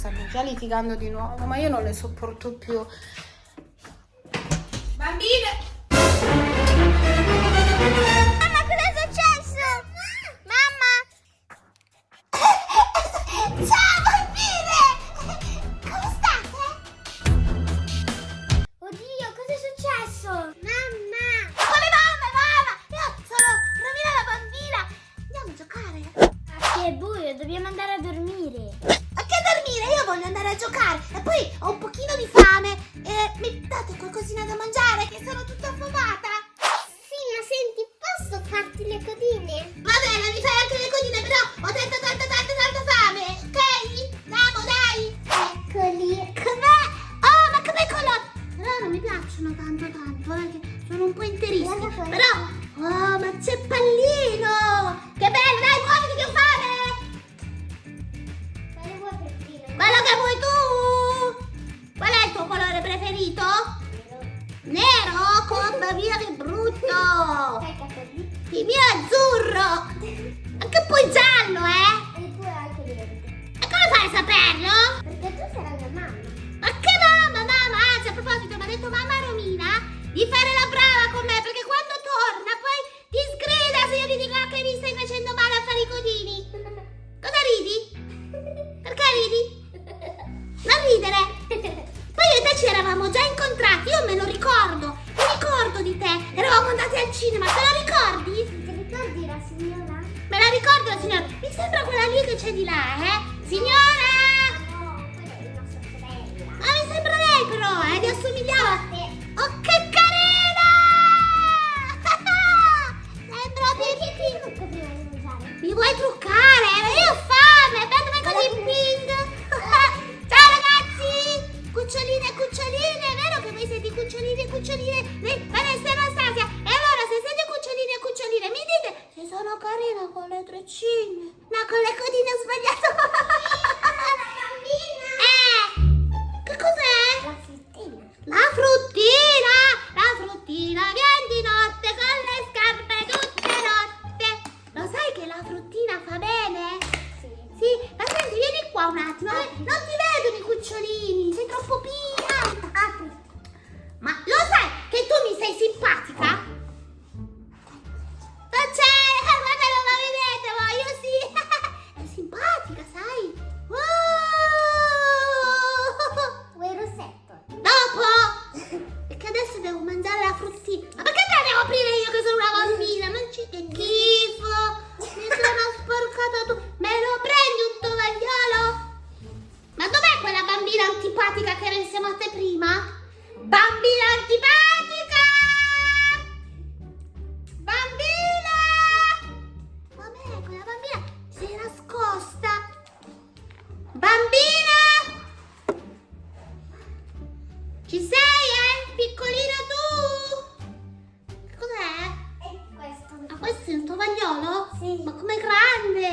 stanno già litigando di nuovo, ma io non le sopporto più. Bambine! Giocare e poi ho un pochino di fame e mi date qualcosina da mangiare che sono tutta affamata? Mia che brutto! Il mio è azzurro! Anche poi giallo, eh? E tu hai anche verde. E come fai a saperlo? Perché tu sarai mia mamma. Ma che mamma, mamma? Anzi, a proposito, mi ha detto mamma Romina di fare la brava con me perché quando torna poi ti sgrida se io ti dico che mi stai facendo male a fare i codini. Cosa ridi? Perché ridi? Non ridere! Poi io e te ci eravamo già incontrati, io me lo ricordo, Eravamo andati al cinema, te lo ricordi? Ti ricordi la signora? Me la ricordo la signora, mi sembra quella lì che c'è di là, eh? Signora! No, quella è nostra sorella. Ma mi sembra lei però, eh, vi assomigliava. Oh, che carina! Sembra Perché ti trucco prima di mangiare? Mi vuoi truccare? La fruttina fa bene? Sì. Sì, ma senti, vieni qua un attimo. eh, Non ti vedono i cucciolini, sei troppo pia. Apri. Ma lo sai che tu mi sei simpatica? Questo. È un tovagliolo? Sì. Ma com'è grande?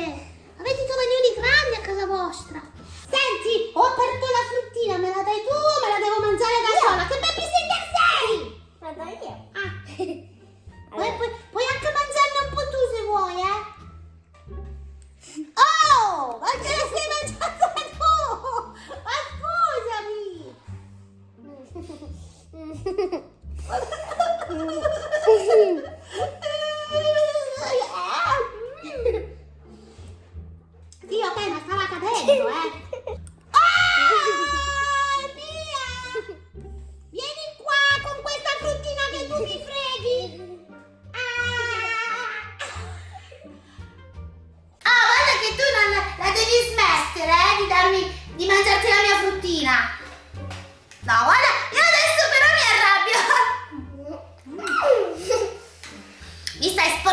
Avete i tovaglioli grandi a casa vostra? Senti, ho aperto la fruttina, me la dai tu o me la devo mangiare da sola? Che babysitter sei? Vado io. Ah, puoi, puoi- puoi anche mangiarne un po' tu se vuoi, eh? Oh, ma te la sei mangiata tu? Ma scusami! Mi stai sporcando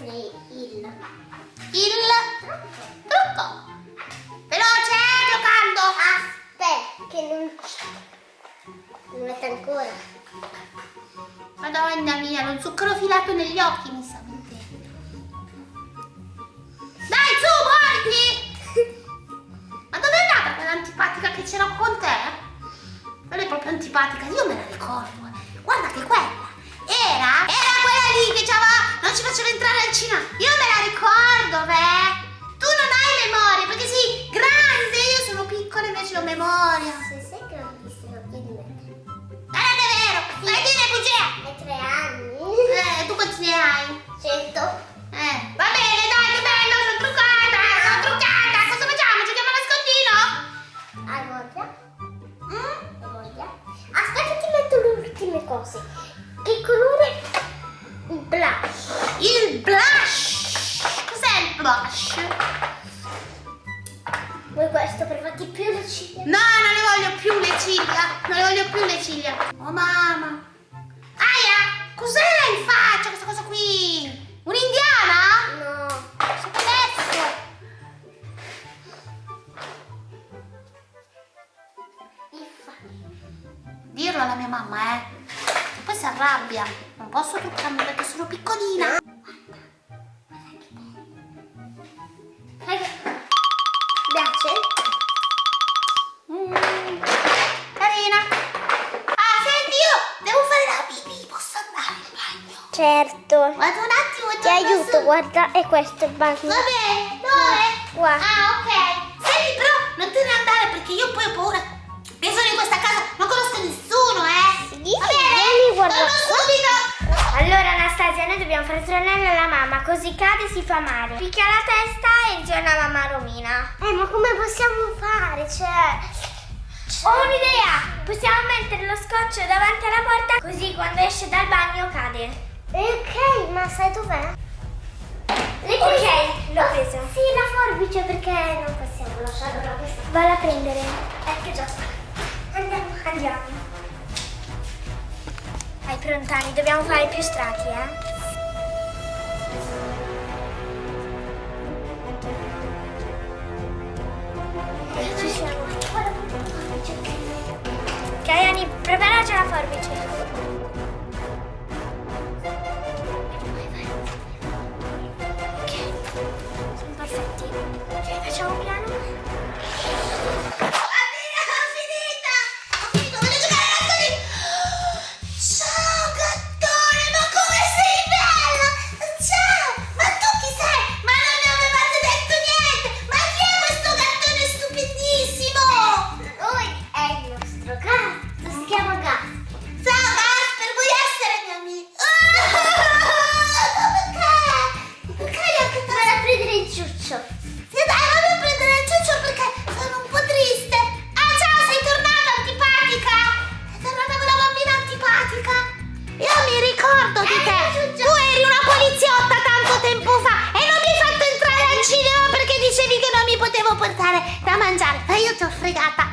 Mettere il. Il trucco. Veloce, giocando. Aspetta, che non. Non mette ancora. Madonna mia, lo zucchero filato negli occhi mi sta mentendo. Dai, su, muoviti! Ma dove è andata quella antipatica che c'era con te? Quella è proprio antipatica, io me la ricordo. No, non le voglio più le ciglia. Non le voglio più le ciglia. Oh mamma. Aia, cos'è in faccia questa cosa qui? Un'indiana? No. Adesso? Il fa. Dirlo alla mia mamma, eh. Poi si arrabbia. Non posso truccarmi perché sono piccolina. Vado un attimo. Ti aiuto, su. guarda, è questo il bagno. Va bene. Dove? Qua. Ah, ok. Senti, però non te ne andare perché io poi ho paura. Io sono in questa casa, non conosco nessuno, eh. Sì, Va bene? vieni, guarda subito. Allora Anastasia, noi dobbiamo fare tranello alla mamma, così cade e si fa male. Picchia la testa e giorna mamma Romina. Eh, ma come possiamo fare? Cioè... Ho un'idea! Possiamo mettere lo scotch davanti alla porta così quando esce dal bagno cade. Eh, ok, ma sai dov'è? Ok, l'ho preso. Sì, la forbice perché non possiamo lasciarla questa. Vado a prendere. Ecco già. Andiamo, Andiamo. Vai prontani, dobbiamo fare più strati, eh? Ci siamo. Ok, Ani, preparaci la forbice. Ok, facciamo da mangiare. Ma io ti ho fregata.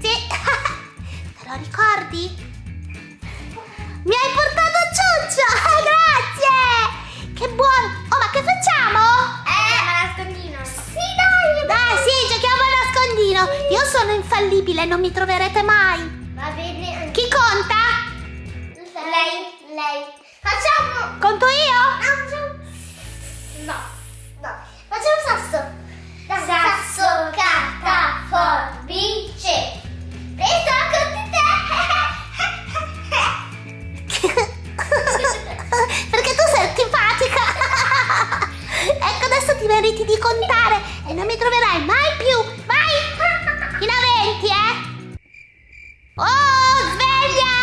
Sì. Te lo ricordi? Mi hai portato ciuccio. Grazie. Che buono. Oh, ma che facciamo? Andiamo a nascondino. Sì, dai! Dai, sì, giochiamo a nascondino. Io sono infallibile, non mi troverete mai. Va bene. Chi conta? Lei. Lei. Facciamo. Conto io? No, facciamo. No. Adesso ti meriti di contare e non mi troverai mai più. Vai! Fino a 20, eh? Oh, sveglia!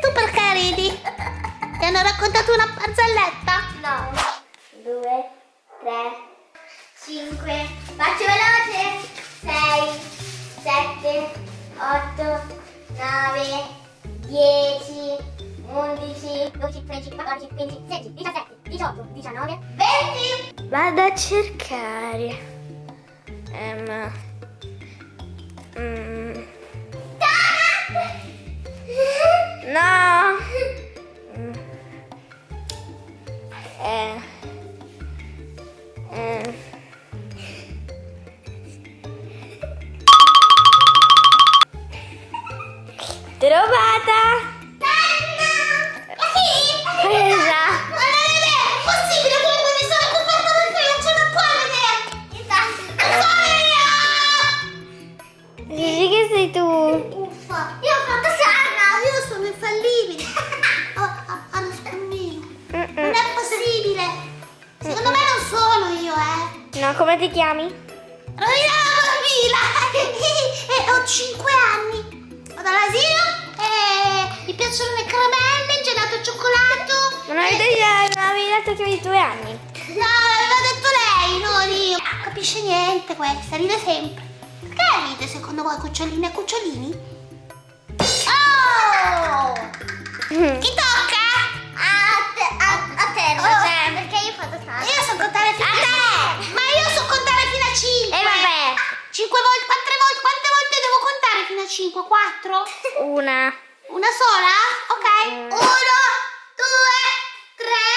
Tu perché ridi? Ti hanno raccontato una barzelletta? No. Due, tre, cinque. Faccio veloce. Sei, sette, otto, nove, dieci, undici, dodici, tredici, quattordici, quindici, sedici, diciassette, diciotto, diciannove, venti. Vado a cercare. Ehm. sei tu? Uffa, io ho fatto Sara, ah, io sono infallibile. oh, oh, oh allo spammino. Mm -mm. Non è possibile. Secondo mm me non sono io, eh. No, come ti chiami? Rovina la bambina. e ho 5 anni. Vado all'asilo e mi piacciono le caramelle, il gelato al cioccolato. Non avevi, e... detto, non avevi detto che avevi due anni? No, l'aveva detto lei, non io. Non capisce niente questa, ride sempre. Perché ride secondo voi cuccioline e cucciolini? Oh! Chi tocca? A te, a, a te Oh. Roger, perché io faccio tanto. Io so contare fino a, A te! Ma io so contare fino a 5. E vabbè. 5 volte, quante volte, quante volte devo contare fino a 5? 4? Una. Una sola? Ok. Mm. Uno, due, tre,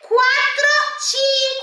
quattro, cinque.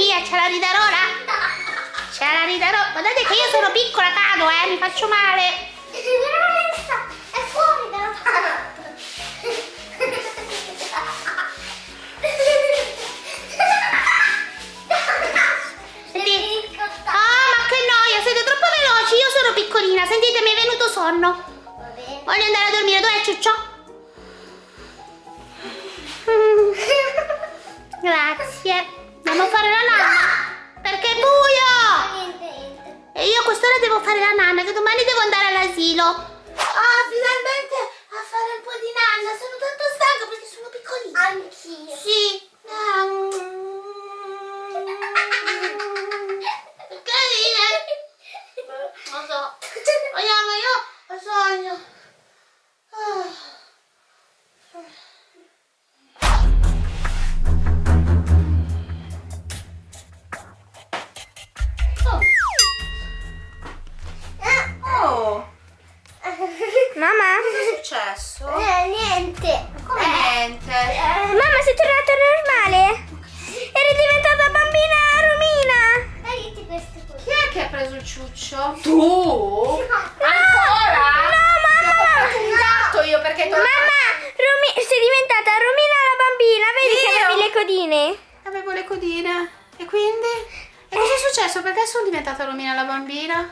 Mia, ce la ora? Ce la riderò. Guardate che io sono piccola, cado, eh, mi faccio male. È fuori dalla Senti. Ah, ma che noia, siete troppo veloci, io sono piccolina. Sentite, mi è venuto sonno. Voglio andare a dormire, dov'è Ciuccio? Grazie. Andiamo a fare quest'ora devo fare la nanna, che domani devo andare all'asilo. Ah, finalmente codine? avevo le codine. E quindi? E cosa è successo? Perché sono diventata Romina la bambina?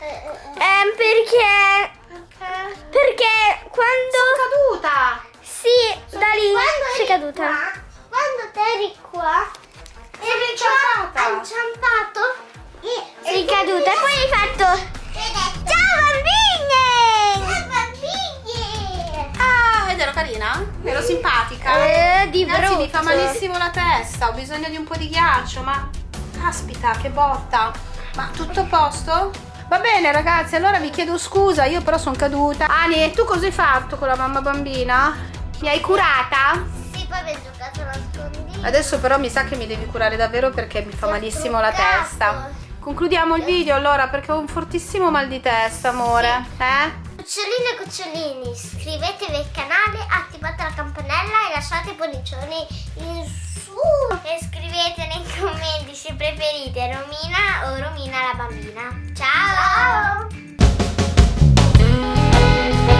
Ehm, perché... Perché? Perché quando... Sono caduta. Sì, da lì Quando sei caduta. qua, quando te eri qua, Sono eri inciampata. qua, inciampato. e- Sei e caduta e poi hai fatto... Ciao Ciao bambine! bambini! Ah, ed ero carina? Ero simpatica? Eh, di mi fa malissimo la testa, ho bisogno di un po' di ghiaccio, ma caspita, che botta. Ma tutto a posto? Va bene ragazzi, allora vi chiedo scusa, io però sono caduta. Ani, tu cosa hai fatto con la mamma bambina? Mi hai curata? Sì, poi abbiamo giocato a nascondino. Adesso però mi sa che mi devi curare davvero perché mi fa ho malissimo la testa. Concludiamo il video allora perché ho un fortissimo mal di testa, amore. Eh? Cuccioline e cucciolini, iscrivetevi al canale, attivate la campanella e lasciate pollicioni in su. E scrivete nei commenti se preferite Romina o Romina la bambina. Ciao! Ciao.